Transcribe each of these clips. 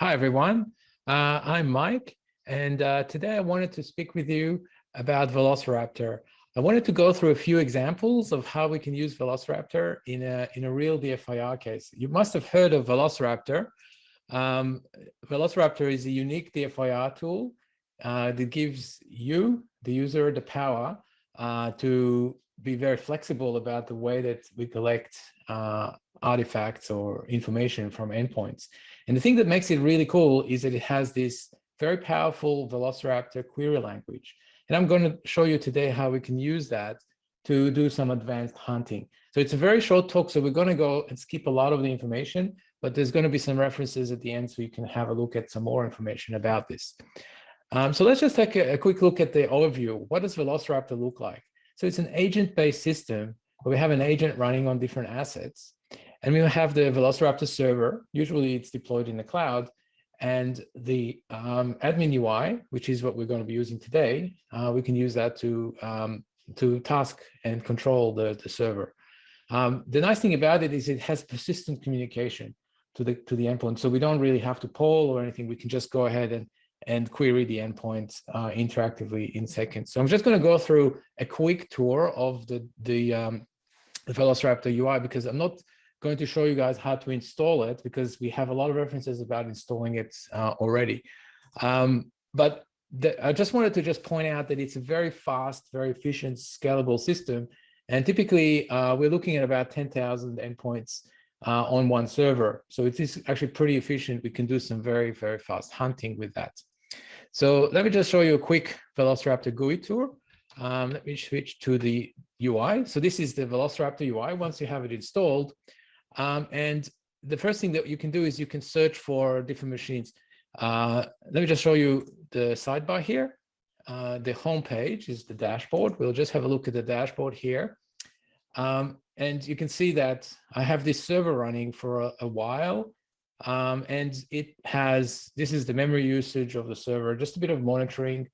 Hi, everyone. Uh, I'm Mike, and uh, today I wanted to speak with you about Velociraptor. I wanted to go through a few examples of how we can use Velociraptor in a, in a real DFIR case. You must have heard of Velociraptor. Um, Velociraptor is a unique DFIR tool uh, that gives you, the user, the power uh, to be very flexible about the way that we collect uh, artifacts or information from endpoints. And the thing that makes it really cool is that it has this very powerful Velociraptor query language. And I'm going to show you today how we can use that to do some advanced hunting. So it's a very short talk, so we're going to go and skip a lot of the information, but there's going to be some references at the end so you can have a look at some more information about this. Um, so let's just take a, a quick look at the overview. What does Velociraptor look like? So it's an agent-based system where we have an agent running on different assets. And we have the Velociraptor server. Usually it's deployed in the cloud. And the um, admin UI, which is what we're going to be using today, uh, we can use that to, um, to task and control the, the server. Um, the nice thing about it is it has persistent communication to the, to the endpoint. So we don't really have to poll or anything. We can just go ahead and, and query the endpoints uh, interactively in seconds. So I'm just going to go through a quick tour of the, the, um, the Velociraptor UI because I'm not going to show you guys how to install it because we have a lot of references about installing it uh, already. Um, but the, I just wanted to just point out that it's a very fast, very efficient, scalable system. And typically uh, we're looking at about 10,000 endpoints uh, on one server. So it is actually pretty efficient. We can do some very, very fast hunting with that. So let me just show you a quick Velociraptor GUI tour. Um, let me switch to the UI. So this is the Velociraptor UI. Once you have it installed, um, and the first thing that you can do is you can search for different machines. Uh, let me just show you the sidebar here. Uh, the home page is the dashboard. We'll just have a look at the dashboard here. Um, and you can see that I have this server running for a, a while. Um, and it has, this is the memory usage of the server, just a bit of monitoring.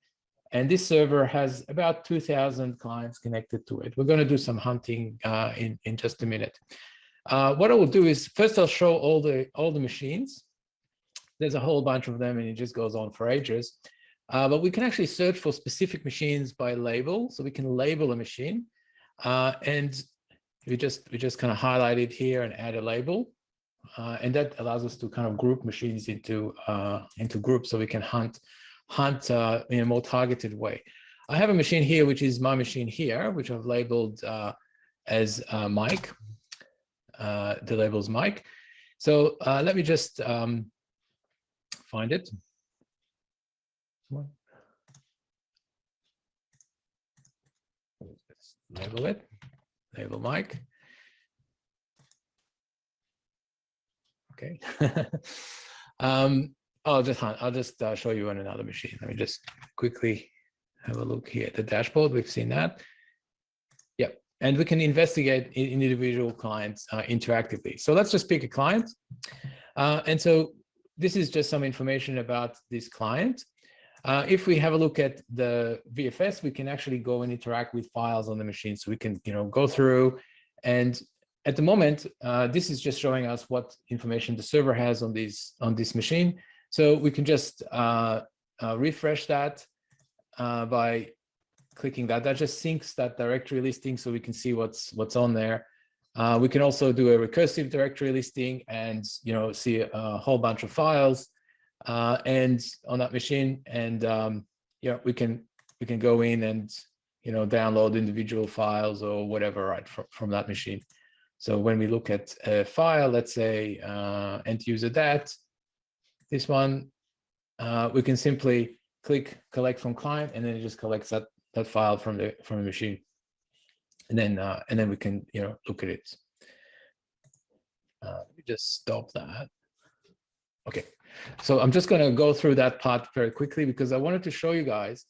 And this server has about 2000 clients connected to it. We're going to do some hunting uh, in, in just a minute. Uh, what I will do is first I'll show all the all the machines. There's a whole bunch of them and it just goes on for ages. Uh, but we can actually search for specific machines by label. So we can label a machine uh, and we just we just kind of highlight it here and add a label. Uh, and that allows us to kind of group machines into uh, into groups so we can hunt hunt uh, in a more targeted way. I have a machine here, which is my machine here, which I've labeled as Mike uh, the labels Mike. So uh, let me just um, find it. Let's Label it, label Mike. Okay. um, I'll just I'll just uh, show you on another machine. Let me just quickly have a look here at the dashboard. We've seen that. And we can investigate individual clients uh, interactively. So let's just pick a client. Uh, and so this is just some information about this client. Uh, if we have a look at the VFS, we can actually go and interact with files on the machine. So we can, you know, go through and at the moment, uh, this is just showing us what information the server has on this on this machine. So we can just uh, uh, refresh that by clicking that, that just syncs that directory listing so we can see what's what's on there. Uh, we can also do a recursive directory listing and you know see a whole bunch of files uh, and on that machine and um, you know we can we can go in and you know download individual files or whatever right from, from that machine. So when we look at a file, let's say uh, ntuser.dat, this one, uh, we can simply click collect from client and then it just collects that that file from the from the machine. And then uh, and then we can you know look at it. Uh, let me just stop that. Okay. So i'm just going to go through that part very quickly because i wanted to show you guys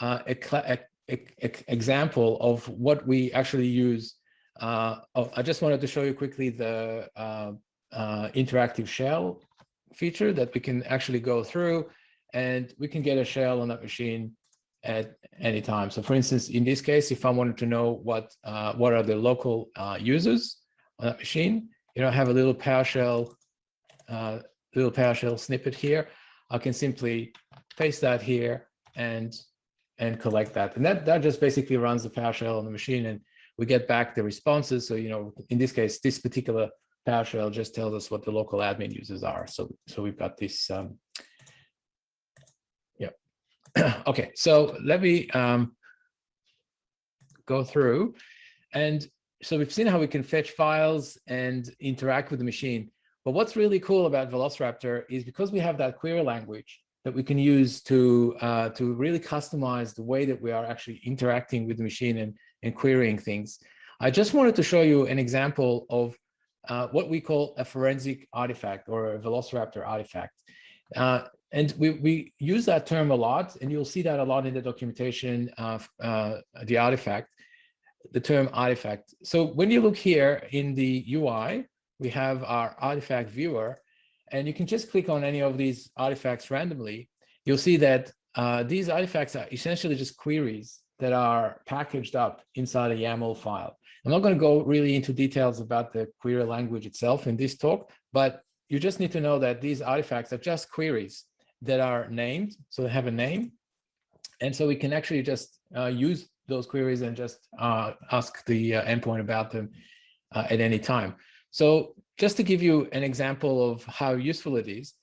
uh, a, a, a, a, example of what we actually use. Uh, oh, i just wanted to show you quickly the uh, uh, interactive shell feature that we can actually go through and we can get a shell on that machine at any time. So for instance, in this case, if I wanted to know what uh, what are the local uh, users on that machine, you know, I have a little PowerShell uh, little PowerShell snippet here, I can simply paste that here and and collect that. And that, that just basically runs the PowerShell on the machine and we get back the responses. So, you know, in this case, this particular PowerShell just tells us what the local admin users are. So, so we've got this. Um. okay, so let me um, go through. And so we've seen how we can fetch files and interact with the machine. But what's really cool about Velociraptor is because we have that query language that we can use to, uh, to really customize the way that we are actually interacting with the machine and, and querying things. I just wanted to show you an example of uh, what we call a forensic artifact or a Velociraptor artifact. Uh, and we, we use that term a lot, and you'll see that a lot in the documentation of uh, the artifact, the term artifact. So when you look here in the UI, we have our artifact viewer, and you can just click on any of these artifacts randomly. You'll see that uh, these artifacts are essentially just queries that are packaged up inside a YAML file. I'm not going to go really into details about the query language itself in this talk, but you just need to know that these artifacts are just queries that are named, so they have a name. And so we can actually just uh, use those queries and just uh, ask the uh, endpoint about them uh, at any time. So just to give you an example of how useful it is,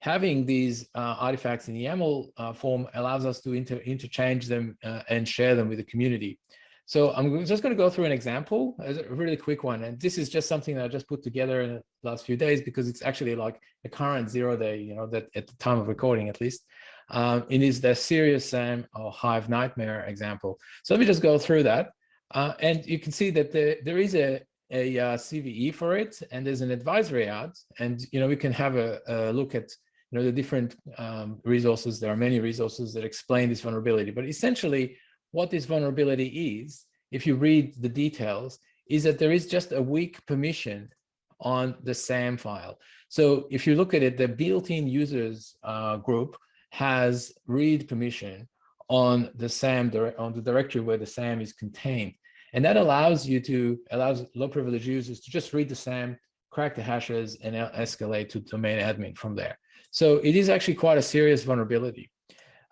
having these uh, artifacts in YAML uh, form allows us to inter interchange them and share them with the community. So I'm just going to go through an example, a really quick one. And this is just something that I just put together last few days because it's actually like a current zero day, you know, that at the time of recording at least. Um, it is the Serious Sam or Hive Nightmare example. So let me just go through that. Uh, and you can see that the, there is a, a uh, CVE for it, and there's an advisory out, and you know we can have a, a look at you know the different um, resources. There are many resources that explain this vulnerability, but essentially what this vulnerability is, if you read the details, is that there is just a weak permission on the SAM file. So if you look at it, the built-in users uh, group has read permission on the SAM on the directory where the SAM is contained. And that allows you to, allows low privileged users to just read the SAM, crack the hashes, and escalate to domain admin from there. So it is actually quite a serious vulnerability.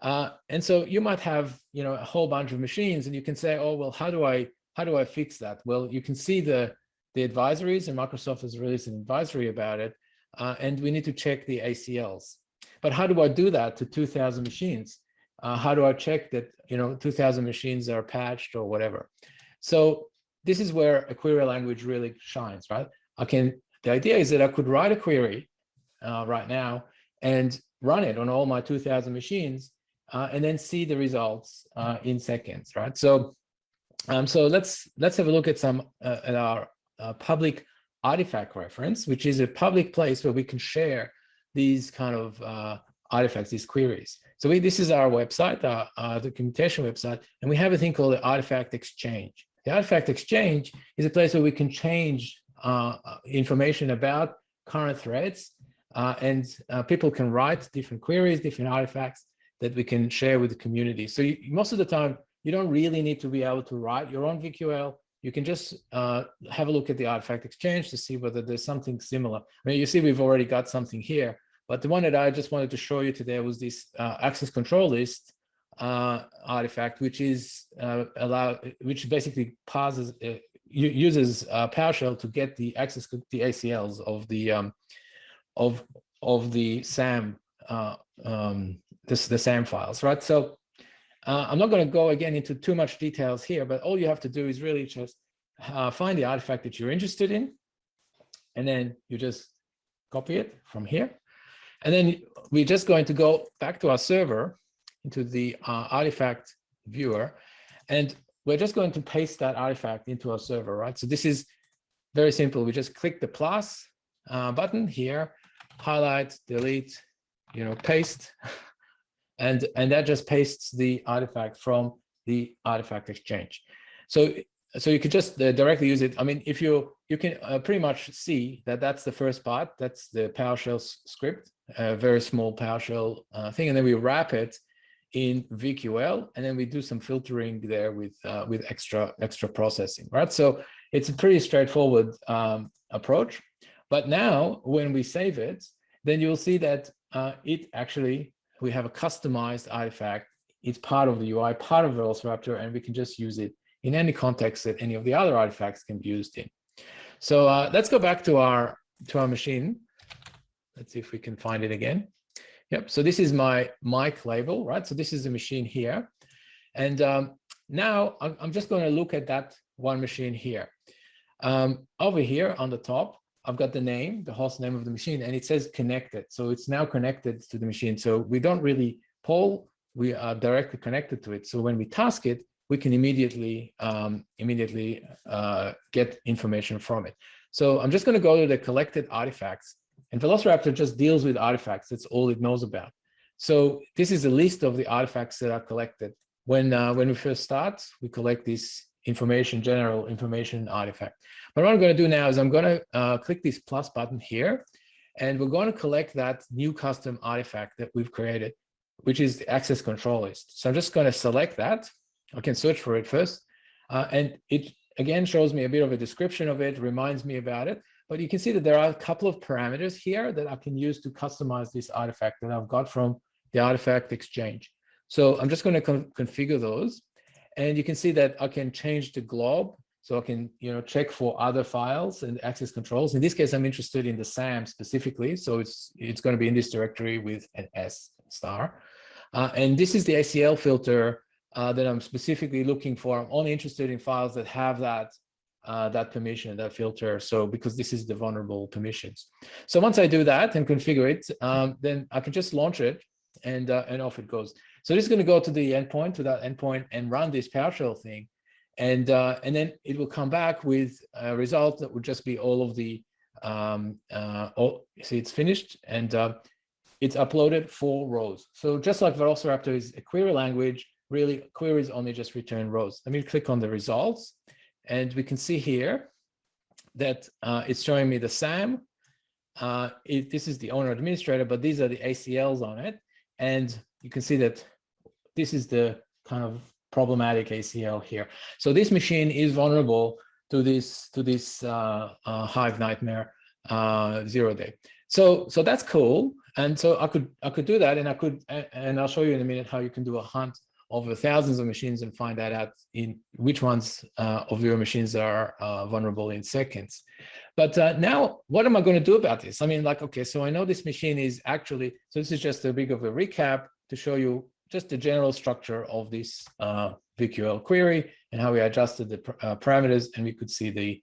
Uh, and so you might have, you know, a whole bunch of machines and you can say, oh, well, how do I, how do I fix that? Well, you can see the, the advisories and Microsoft has released an advisory about it. Uh, and we need to check the ACLs. But how do I do that to 2000 machines? Uh, how do I check that, you know, 2000 machines are patched or whatever? So this is where a query language really shines, right? I can, the idea is that I could write a query uh, right now and run it on all my 2000 machines uh, and then see the results uh, in seconds, right? So, um, so let's let's have a look at some uh, at our uh, public artifact reference, which is a public place where we can share these kind of uh, artifacts, these queries. So we, this is our website, our, our documentation website, and we have a thing called the artifact exchange. The artifact exchange is a place where we can change uh, information about current threads uh, and uh, people can write different queries, different artifacts that we can share with the community. So you, most of the time, you don't really need to be able to write your own VQL. You can just uh, have a look at the artifact exchange to see whether there's something similar. I mean, you see we've already got something here, but the one that I just wanted to show you today was this uh, access control list uh, artifact, which is uh, allow, which basically passes uh, uses uh, PowerShell to get the access the ACLs of the um, of of the SAM um, this the SAM files, right? So uh, I'm not going to go again into too much details here, but all you have to do is really just uh, find the artifact that you're interested in, and then you just copy it from here, and then we're just going to go back to our server into the uh, artifact viewer. And we're just going to paste that artifact into our server, right? So this is very simple. We just click the plus uh, button here, highlight, delete, you know, paste, and, and that just pastes the artifact from the artifact exchange. So, so you could just uh, directly use it. I mean, if you, you can uh, pretty much see that that's the first part, that's the PowerShell script, a very small PowerShell uh, thing, and then we wrap it in VQL, and then we do some filtering there with uh, with extra extra processing, right? So it's a pretty straightforward um, approach. But now when we save it, then you'll see that uh, it actually, we have a customized artifact. It's part of the UI, part of Velociraptor, and we can just use it in any context that any of the other artifacts can be used in. So uh, let's go back to our to our machine. Let's see if we can find it again. Yep. So this is my Mike label, right? So this is the machine here. And um, now I'm, I'm just going to look at that one machine here. Um, over here on the top, I've got the name, the host name of the machine, and it says connected. So it's now connected to the machine. So we don't really poll, we are directly connected to it. So when we task it, we can immediately um, immediately uh, get information from it. So I'm just going to go to the collected artifacts and Velociraptor just deals with artifacts. That's all it knows about. So this is a list of the artifacts that are collected. When, uh, when we first start, we collect this information, general information artifact. But what I'm going to do now is I'm going to uh, click this plus button here, and we're going to collect that new custom artifact that we've created, which is the access control list. So I'm just going to select that. I can search for it first. Uh, and it again shows me a bit of a description of it, reminds me about it. But you can see that there are a couple of parameters here that I can use to customize this artifact that I've got from the artifact exchange. So I'm just going to con configure those. And you can see that I can change the glob. So I can, you know, check for other files and access controls. In this case, I'm interested in the SAM specifically. So it's, it's going to be in this directory with an S star. Uh, and this is the ACL filter uh, that I'm specifically looking for. I'm only interested in files that have that uh, that permission, that filter. So because this is the vulnerable permissions. So once I do that and configure it, um, then I can just launch it and, uh, and off it goes. So this is going to go to the endpoint, to that endpoint and run this PowerShell thing. And, uh, and then it will come back with a result that would just be all of the, um, uh, all, see it's finished and uh, it's uploaded four rows. So just like Velociraptor is a query language, really queries only just return rows. Let me click on the results and we can see here that uh, it's showing me the SAM. Uh, it, this is the owner administrator, but these are the ACLs on it. And you can see that this is the kind of problematic ACL here. So this machine is vulnerable to this to this uh, uh, Hive nightmare uh, zero day. So so that's cool. And so I could I could do that, and I could and I'll show you in a minute how you can do a hunt over thousands of machines and find that out in which ones uh, of your machines are uh, vulnerable in seconds. But uh, now, what am I going to do about this? I mean, like, okay, so I know this machine is actually, so this is just a big of a recap to show you just the general structure of this uh, VQL query and how we adjusted the uh, parameters and we could see the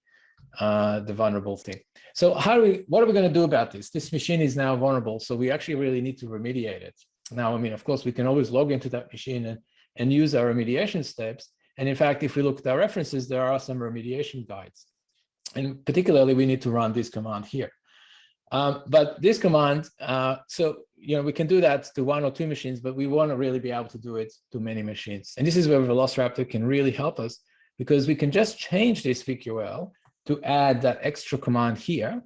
uh, the vulnerable thing. So how do we, what are we going to do about this? This machine is now vulnerable, so we actually really need to remediate it. Now, I mean, of course, we can always log into that machine and and use our remediation steps. And in fact, if we look at our references, there are some remediation guides. And particularly, we need to run this command here. Um, but this command, uh, so, you know, we can do that to one or two machines, but we want to really be able to do it to many machines. And this is where Velociraptor can really help us because we can just change this VQL to add that extra command here,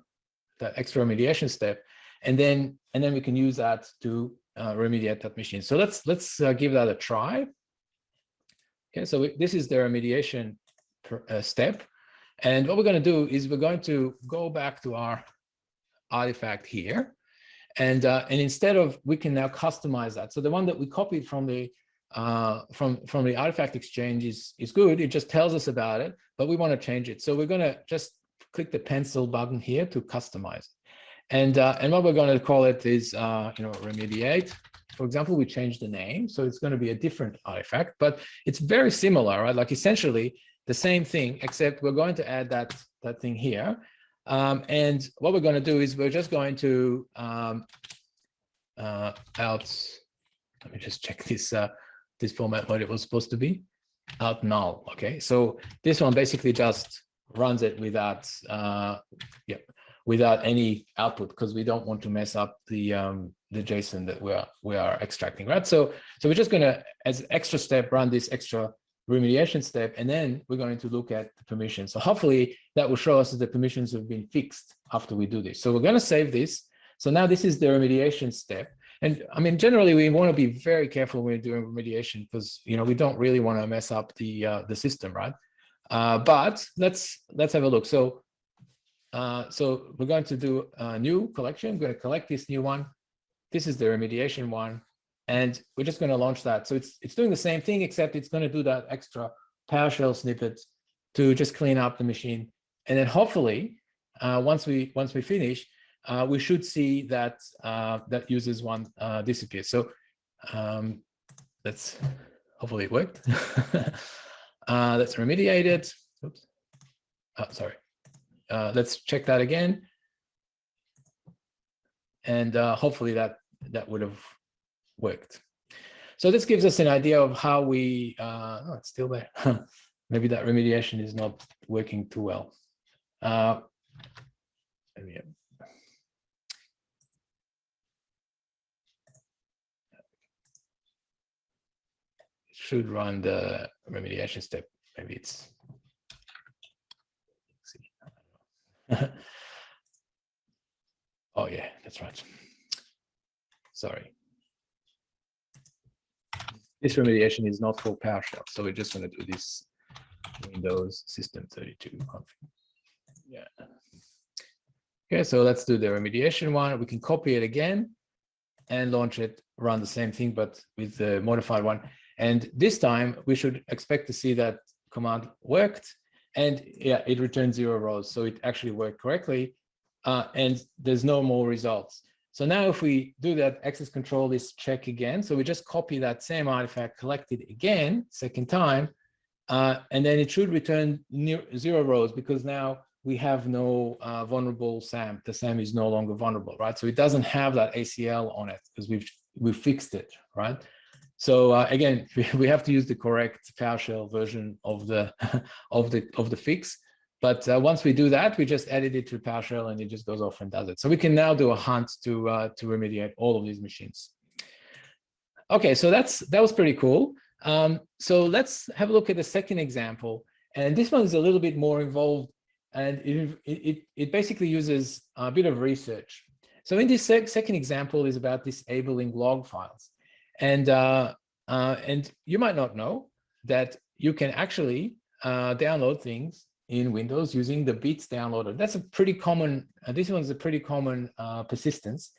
that extra remediation step, and then and then we can use that to uh, remediate that machine. So let's let's uh, give that a try. Okay, so we, this is the remediation per, uh, step. And what we're going to do is we're going to go back to our artifact here. And, uh, and instead of, we can now customize that. So the one that we copied from the uh, from from the artifact exchange is is good. It just tells us about it, but we want to change it. So we're going to just click the pencil button here to customize. And uh, and what we're going to call it is uh, you know remediate for example, we change the name, so it's going to be a different artifact, but it's very similar, right? Like essentially the same thing, except we're going to add that, that thing here. Um, and what we're going to do is we're just going to um, uh, out, let me just check this, uh, this format, what it was supposed to be, out null. Okay, so this one basically just runs it without, uh, yeah, without any output because we don't want to mess up the um, the JSON that we are we are extracting, right? So so we're just going to, as extra step, run this extra remediation step, and then we're going to look at the permissions. So hopefully that will show us that the permissions have been fixed after we do this. So we're going to save this. So now this is the remediation step. And I mean, generally, we want to be very careful when we're doing remediation because you know we don't really want to mess up the uh, the system, right? Uh, but let's let's have a look. So uh, so we're going to do a new collection. We're going to collect this new one. This is the remediation one. And we're just going to launch that. So it's, it's doing the same thing, except it's going to do that extra PowerShell snippet to just clean up the machine. And then hopefully, uh, once we once we finish, uh, we should see that uh, that users one uh, disappear. So um, let's hopefully it worked. uh, let's remediate it. Oops. Oh, sorry. Uh, let's check that again. And uh, hopefully that that would have worked. So this gives us an idea of how we, uh, oh, it's still there. Maybe that remediation is not working too well. Uh, should run the remediation step. Maybe it's oh yeah, that's right. Sorry. This remediation is not for PowerShell, so we're just going to do this Windows System 32 config. Yeah. Okay, so let's do the remediation one. We can copy it again and launch it, run the same thing, but with the modified one. And this time we should expect to see that command worked and yeah, it returns zero rows. So it actually worked correctly uh, and there's no more results. So now if we do that access control is check again, so we just copy that same artifact, collect it again, second time, uh, and then it should return near zero rows because now we have no uh, vulnerable SAM. The SAM is no longer vulnerable, right? So it doesn't have that ACL on it because we've we fixed it, right? So uh, again, we have to use the correct PowerShell version of the of the of the fix. But uh, once we do that, we just edit it to PowerShell and it just goes off and does it. So we can now do a hunt to uh, to remediate all of these machines. Okay, so that's that was pretty cool. Um, so let's have a look at the second example. And this one is a little bit more involved and it, it, it basically uses a bit of research. So in this sec second example is about disabling log files. And, uh, uh, and you might not know that you can actually uh, download things in Windows using the bits downloader. That's a pretty common, uh, this one's a pretty common uh, persistence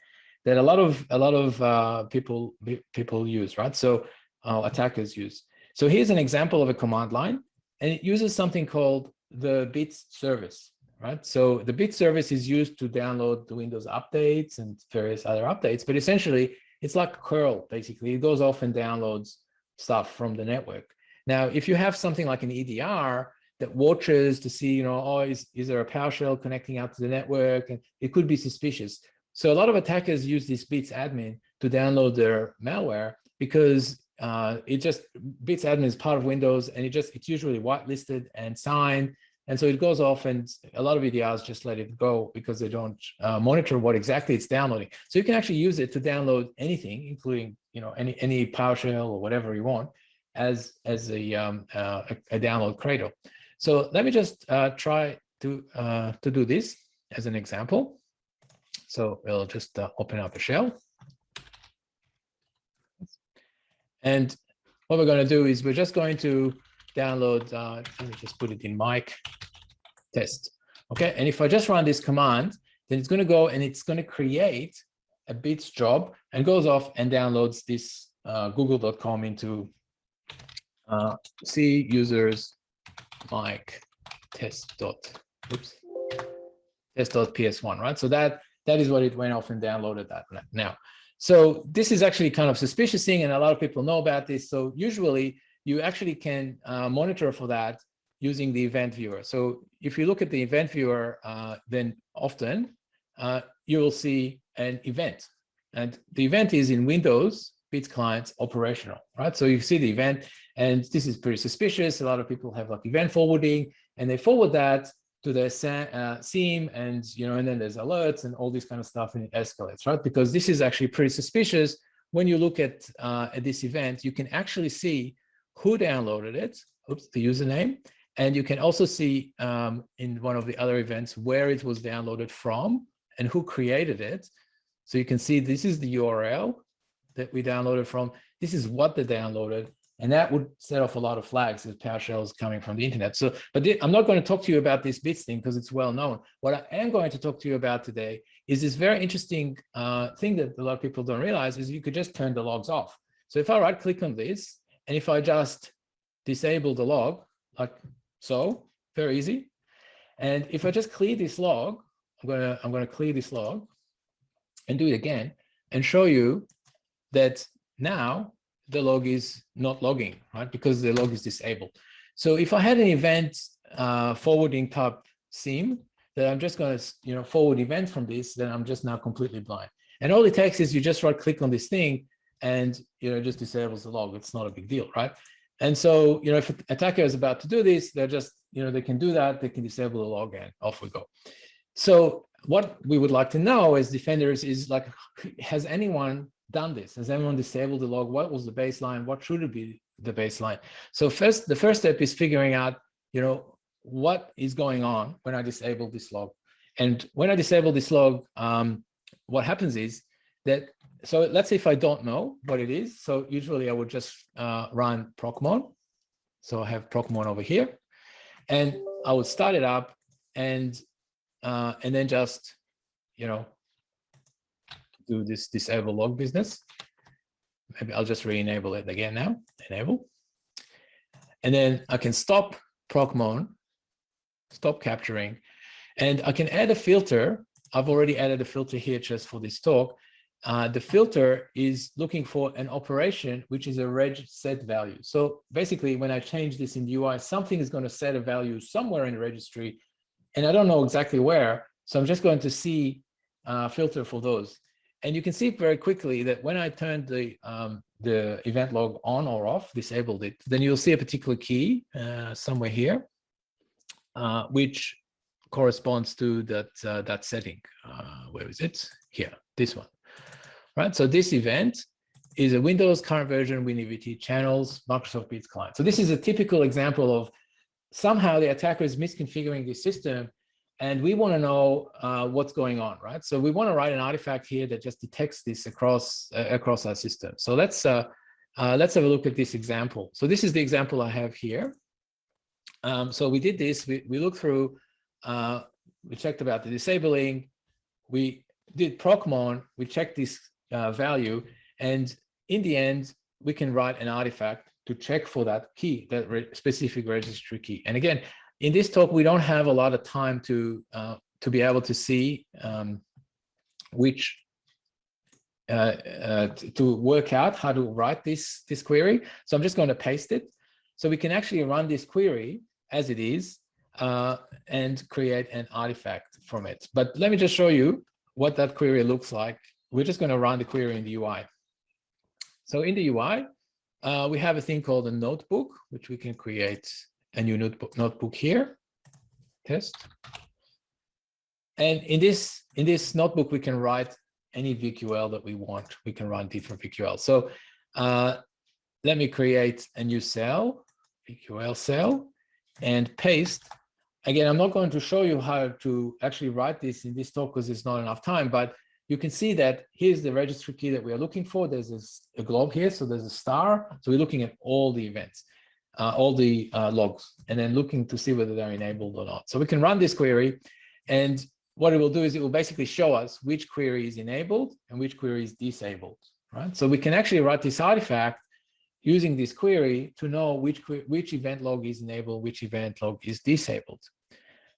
that a lot of a lot of uh, people people use, right? So attackers use. So here's an example of a command line, and it uses something called the bits service, right? So the bit service is used to download the Windows updates and various other updates, but essentially it's like curl, basically. It goes off and downloads stuff from the network. Now, if you have something like an EDR that watches to see, you know, oh, is, is there a PowerShell connecting out to the network? And it could be suspicious. So a lot of attackers use this Bits admin to download their malware because uh, it just Bits admin is part of Windows and it just it's usually whitelisted and signed. And so it goes off and a lot of EDRs just let it go because they don't uh, monitor what exactly it's downloading. So you can actually use it to download anything, including you know any any PowerShell or whatever you want as as a um, uh, a, a, download cradle. So let me just uh, try to uh, to do this as an example. So we'll just uh, open up a shell. And what we're going to do is we're just going to download, uh, let me just put it in mic test. Okay, and if I just run this command, then it's going to go and it's going to create a bits job and goes off and downloads this uh, google.com into uh, C users mic test dot oops test dot ps1 right so that that is what it went off and downloaded that now so this is actually kind of suspicious thing, and a lot of people know about this. So usually you actually can uh, monitor for that using the event viewer. So if you look at the event viewer, uh, then often uh, you will see an event. And the event is in Windows, Bits clients operational, right? So you see the event, and this is pretty suspicious. A lot of people have like event forwarding, and they forward that to the uh, SIEM and, you know, and then there's alerts and all this kind of stuff and it escalates, right? Because this is actually pretty suspicious. When you look at, uh, at this event, you can actually see who downloaded it, oops, the username, and you can also see um, in one of the other events where it was downloaded from and who created it. So you can see this is the URL that we downloaded from. This is what they downloaded. And that would set off a lot of flags if PowerShell is coming from the internet. So, but I'm not going to talk to you about this bits thing because it's well known. What I am going to talk to you about today is this very interesting uh, thing that a lot of people don't realize is you could just turn the logs off. So if I right click on this, and if I just disable the log, like so, very easy. And if I just clear this log, I'm gonna I'm gonna clear this log and do it again and show you that now the log is not logging, right? Because the log is disabled. So if I had an event uh, forwarding type SIEM that I'm just going to, you know, forward event from this, then I'm just now completely blind. And all it takes is you just right click on this thing and, you know, just disables the log. It's not a big deal, right? And so, you know, if attacker is about to do this, they're just, you know, they can do that. They can disable the log and off we go. So what we would like to know as defenders is like, has anyone done this? Has anyone disabled the log? What was the baseline? What should it be the baseline? So first, the first step is figuring out, you know, what is going on when I disable this log. And when I disable this log, um, what happens is that, so let's say if I don't know what it is, so usually I would just uh, run procmon. So I have procmon over here and I would start it up and, uh, and then just, you know, do this disable log business. Maybe I'll just re-enable it again now, enable. And then I can stop procmon, stop capturing, and I can add a filter. I've already added a filter here just for this talk. Uh, the filter is looking for an operation, which is a reg set value. So basically, when I change this in the UI, something is going to set a value somewhere in the registry, and I don't know exactly where. So I'm just going to see uh, filter for those. And you can see very quickly that when I turned the, um, the event log on or off, disabled it, then you'll see a particular key uh, somewhere here, uh, which corresponds to that, uh, that setting. Uh, where is it? Here, this one. Right, so this event is a Windows current version WinEVT channels Microsoft Bits client. So this is a typical example of somehow the attacker is misconfiguring the system and we want to know uh, what's going on, right? So we want to write an artifact here that just detects this across uh, across our system. So let's uh, uh, let's have a look at this example. So this is the example I have here. Um, so we did this. We we looked through. Uh, we checked about the disabling. We did procmon. We checked this uh, value, and in the end, we can write an artifact to check for that key, that re specific registry key. And again, in this talk, we don't have a lot of time to uh, to be able to see um, which uh, uh, to work out how to write this this query. So I'm just going to paste it. So we can actually run this query as it is uh, and create an artifact from it. But let me just show you what that query looks like. We're just going to run the query in the UI. So in the UI, uh, we have a thing called a notebook, which we can create a new notebook, notebook here, test. And in this, in this notebook, we can write any VQL that we want. We can run different VQL. So uh, let me create a new cell, VQL cell, and paste. Again, I'm not going to show you how to actually write this in this talk because it's not enough time, but you can see that here's the registry key that we are looking for. There's this, a glob here, so there's a star. So we're looking at all the events uh, all the uh, logs and then looking to see whether they're enabled or not. So we can run this query and what it will do is it will basically show us which query is enabled and which query is disabled, right? So we can actually write this artifact using this query to know which which event log is enabled, which event log is disabled,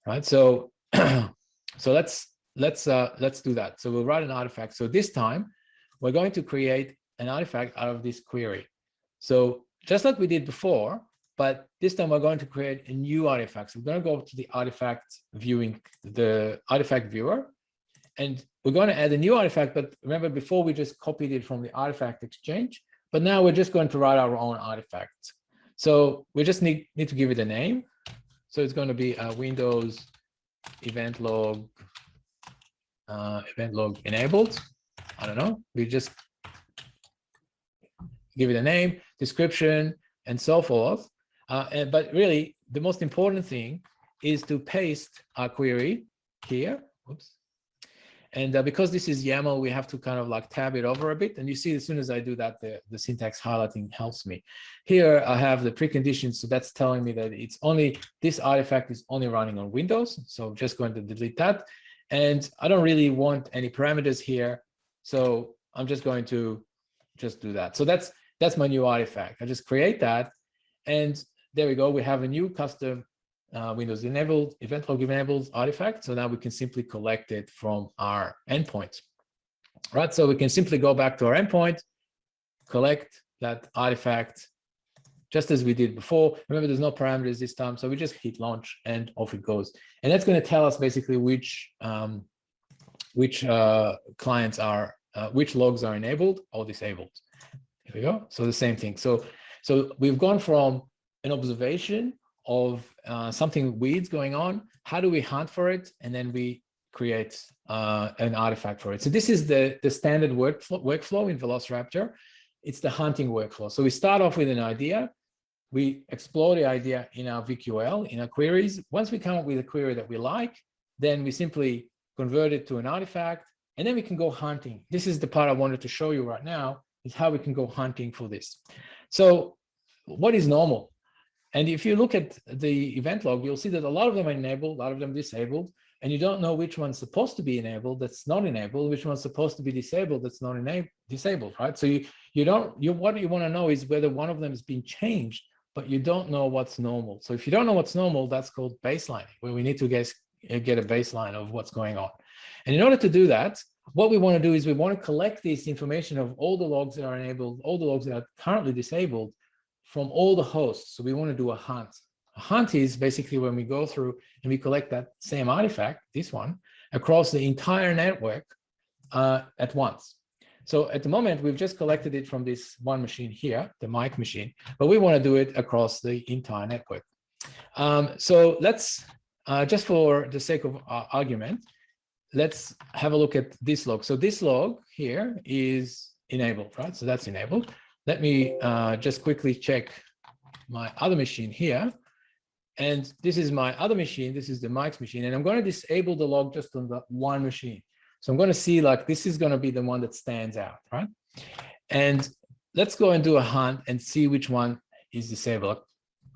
right? So so let's let's uh, let's do that. So we'll write an artifact. So this time we're going to create an artifact out of this query. So just like we did before, but this time we're going to create a new artifact. So we're going to go to the artifact viewing, the artifact viewer, and we're going to add a new artifact. But remember, before we just copied it from the artifact exchange, but now we're just going to write our own artifact. So we just need, need to give it a name. So it's going to be a Windows event log, uh, event log enabled. I don't know. We just give it a name, description, and so forth. Uh, and, but really, the most important thing is to paste our query here. Oops. And uh, because this is YAML, we have to kind of like tab it over a bit. And you see, as soon as I do that, the, the syntax highlighting helps me. Here I have the preconditions. So that's telling me that it's only, this artifact is only running on Windows. So I'm just going to delete that. And I don't really want any parameters here. So I'm just going to just do that. So that's, that's my new artifact. I just create that. And there we go. We have a new custom uh, Windows enabled, event log enabled artifact. So now we can simply collect it from our endpoint, right? So we can simply go back to our endpoint, collect that artifact just as we did before. Remember, there's no parameters this time. So we just hit launch and off it goes. And that's going to tell us basically which um, which uh, clients are, uh, which logs are enabled or disabled. Here we go. So the same thing. So, so we've gone from an observation of uh, something weird's going on. How do we hunt for it? And then we create uh, an artifact for it. So this is the, the standard workflow, workflow in Velociraptor. It's the hunting workflow. So we start off with an idea. We explore the idea in our VQL, in our queries. Once we come up with a query that we like, then we simply convert it to an artifact, and then we can go hunting. This is the part I wanted to show you right now, is how we can go hunting for this. So what is normal? And if you look at the event log, you'll see that a lot of them are enabled, a lot of them disabled, and you don't know which one's supposed to be enabled that's not enabled, which one's supposed to be disabled that's not enabled, disabled, right? So you, you don't, you, what you want to know is whether one of them has been changed, but you don't know what's normal. So if you don't know what's normal, that's called baselining, where we need to get, uh, get a baseline of what's going on. And in order to do that, what we want to do is we want to collect this information of all the logs that are enabled, all the logs that are currently disabled, from all the hosts. So we want to do a hunt. A hunt is basically when we go through and we collect that same artifact, this one, across the entire network uh, at once. So at the moment, we've just collected it from this one machine here, the Mike machine, but we want to do it across the entire network. Um, so let's, uh, just for the sake of uh, argument, let's have a look at this log. So this log here is enabled, right? So that's enabled. Let me uh, just quickly check my other machine here. And this is my other machine. This is the Mike's machine. And I'm going to disable the log just on the one machine. So I'm going to see like this is going to be the one that stands out, right? And let's go and do a hunt and see which one is disabled.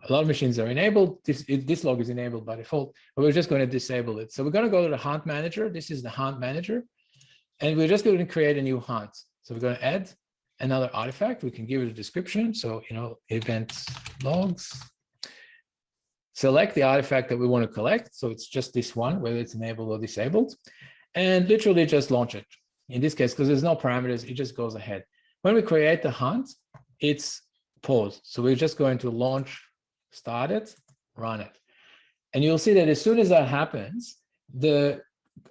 A lot of machines are enabled. This, this log is enabled by default, but we're just going to disable it. So we're going to go to the hunt manager. This is the hunt manager. And we're just going to create a new hunt. So we're going to add another artifact. We can give it a description. So, you know, events logs. Select the artifact that we want to collect. So it's just this one, whether it's enabled or disabled, and literally just launch it. In this case, because there's no parameters, it just goes ahead. When we create the hunt, it's paused. So we're just going to launch, start it, run it. And you'll see that as soon as that happens, the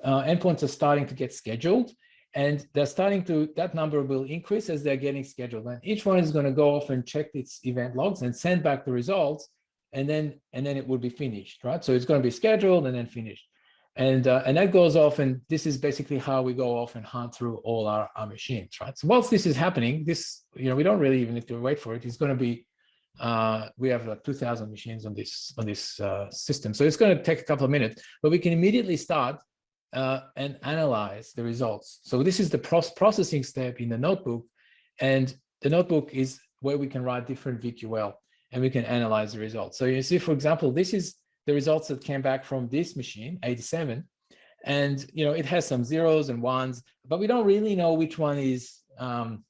uh, endpoints are starting to get scheduled and they're starting to, that number will increase as they're getting scheduled. And each one is going to go off and check its event logs and send back the results. And then, and then it will be finished, right? So it's going to be scheduled and then finished. And, uh, and that goes off. And this is basically how we go off and hunt through all our, our machines, right? So whilst this is happening, this, you know, we don't really even need to wait for it. It's going to be, uh, we have like 2000 machines on this, on this uh, system. So it's going to take a couple of minutes, but we can immediately start uh, and analyze the results. So this is the processing step in the notebook. And the notebook is where we can write different VQL and we can analyze the results. So you see, for example, this is the results that came back from this machine, 87. And, you know, it has some zeros and ones, but we don't really know which one is um,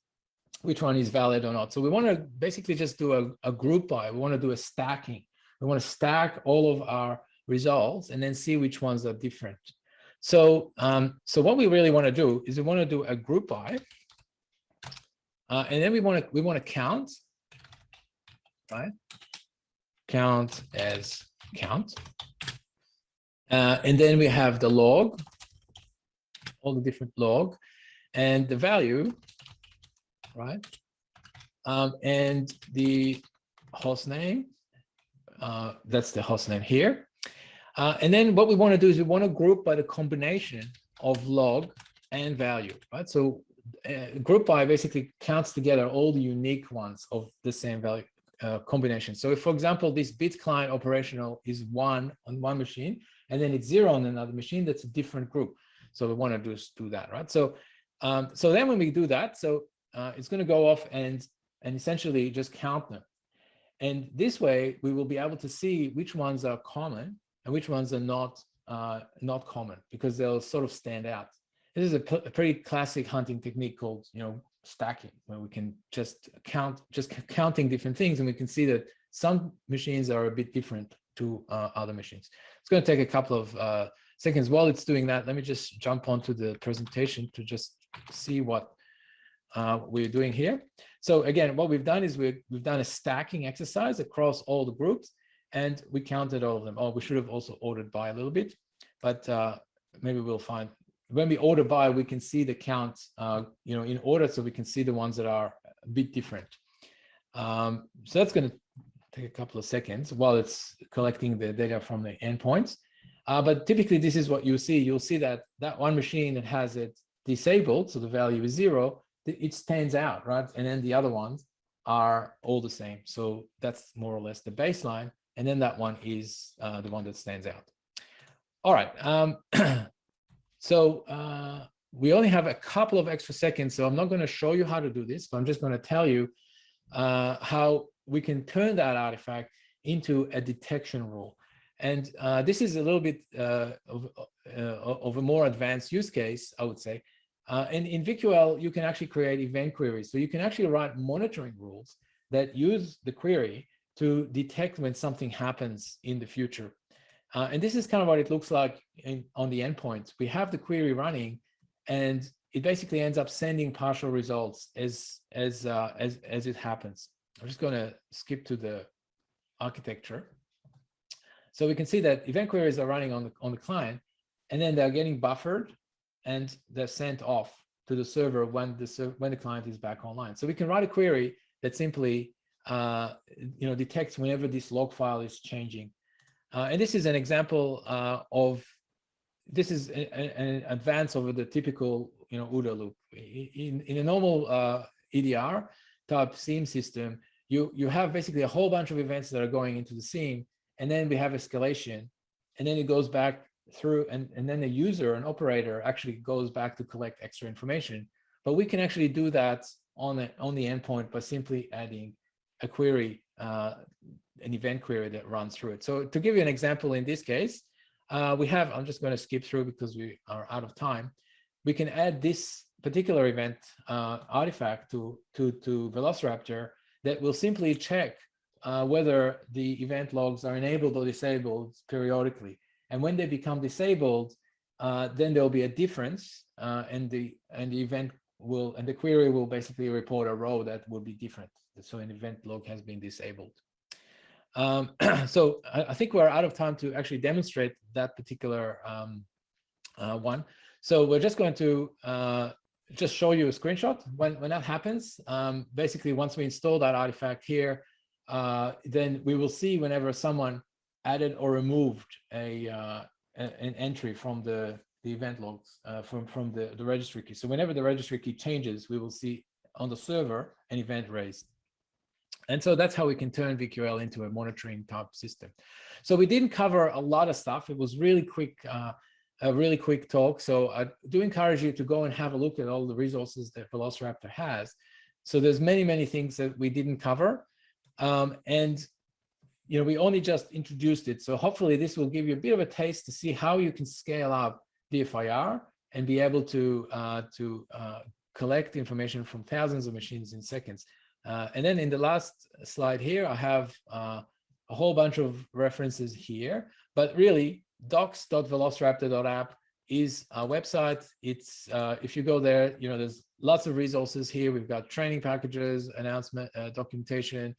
which one is valid or not. So we want to basically just do a, a group by, we want to do a stacking. We want to stack all of our results and then see which ones are different. So, um, so what we really want to do is we want to do a group by, uh, and then we want to we want to count, right? Count as count, uh, and then we have the log, all the different log, and the value, right? Um, and the host name, uh, that's the host name here. Uh, and then what we want to do is we want to group by the combination of log and value, right? So uh, group by basically counts together all the unique ones of the same value uh, combination. So if, for example, this bit client operational is one on one machine, and then it's zero on another machine, that's a different group. So we want to just do that, right? So, um, so then when we do that, so uh, it's going to go off and and essentially just count them. And this way, we will be able to see which ones are common and which ones are not uh, not common because they'll sort of stand out. This is a, a, pretty classic hunting technique called, you know, stacking, where we can just count, just counting different things, and we can see that some machines are a bit different to uh, other machines. It's going to take a couple of uh, seconds. While it's doing that, let me just jump onto the presentation to just see what uh, we're doing here. So again, what we've done is we've, we've done a stacking exercise across all the groups and we counted all of them. Oh, we should have also ordered by a little bit, but uh, maybe we'll find when we order by, we can see the count, uh, you know, in order, so we can see the ones that are a bit different. Um, so that's going to take a couple of seconds while it's collecting the data from the endpoints. Uh, but typically, this is what you see. You'll see that that one machine that has it disabled, so the value is zero, it stands out, right? And then the other ones are all the same. So that's more or less the baseline. And then that one is uh, the one that stands out. All right. Um, so uh, we only have a couple of extra seconds, so I'm not going to show you how to do this, but I'm just going to tell you uh, how we can turn that artifact into a detection rule. And uh, this is a little bit uh, of, uh, of, a more advanced use case, I would say. And in VQL, you can actually create event queries. So you can actually write monitoring rules that use the query to detect when something happens in the future. Uh, and this is kind of what it looks like in, on the endpoints. We have the query running and it basically ends up sending partial results as, as, uh, as, as it happens. I'm just to skip to the architecture. So we can see that event queries are running on the, on the client and then they're getting buffered and they're sent off to the server when the, when the client is back online. So we can write a query that simply uh, you know, detects whenever this log file is changing. Uh, and this is an example uh, of, this is an advance over the typical, you know, OODA loop. In, in a normal uh, EDR type SIEM system, you, you have basically a whole bunch of events that are going into the SIEM, and then we have escalation, and then it goes back through, and, and then the user, an operator, actually goes back to collect extra information. But we can actually do that on the, on the endpoint by simply adding a query, uh, an event query that runs through it. So to give you an example in this case, uh, we have, I'm just going to skip through because we are out of time. We can add this particular event uh, artifact to, to, to Velociraptor that will simply check uh, whether the event logs are enabled or disabled periodically. And when they become disabled, uh, then there'll be a difference uh, and the and the event will and the query will basically report a row that will be different so an event log has been disabled. Um, so I, I, think we're out of time to actually demonstrate that particular um, uh, one. So we're just going to uh, just show you a screenshot when, when that happens. Um, basically, once we install that artifact here, uh, then we will see whenever someone added or removed a, uh, an entry from the, the event logs uh, from, from the, the registry key. So whenever the registry key changes, we will see on the server an event raised. And so that's how we can turn VQL into a monitoring type system. So we didn't cover a lot of stuff. It was really quick, uh, a really quick talk. So I do encourage you to go and have a look at all the resources that Velociraptor has. So there's many, many things that we didn't cover. Um, and, you know, we only just introduced it. So hopefully this will give you a bit of a taste to see how you can scale up DFIR and be able to, uh, to uh, collect information from thousands of machines in seconds. Uh, and then in the last slide here, I have uh, a whole bunch of references here, but really docs.velociraptor.app is our website. It's uh, if you go there, you know, there's lots of resources here. We've got training packages, announcement, uh, documentation,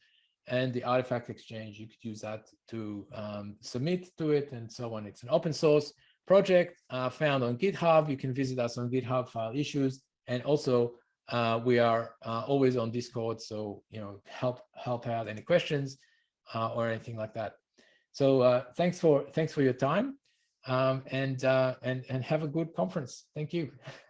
and the artifact exchange. You could use that to um, submit to it and so on. It's an open source project uh, found on GitHub. You can visit us on GitHub file issues and also uh, we are uh, always on Discord, so you know help help out any questions uh, or anything like that. So uh, thanks for thanks for your time, um, and uh, and and have a good conference. Thank you.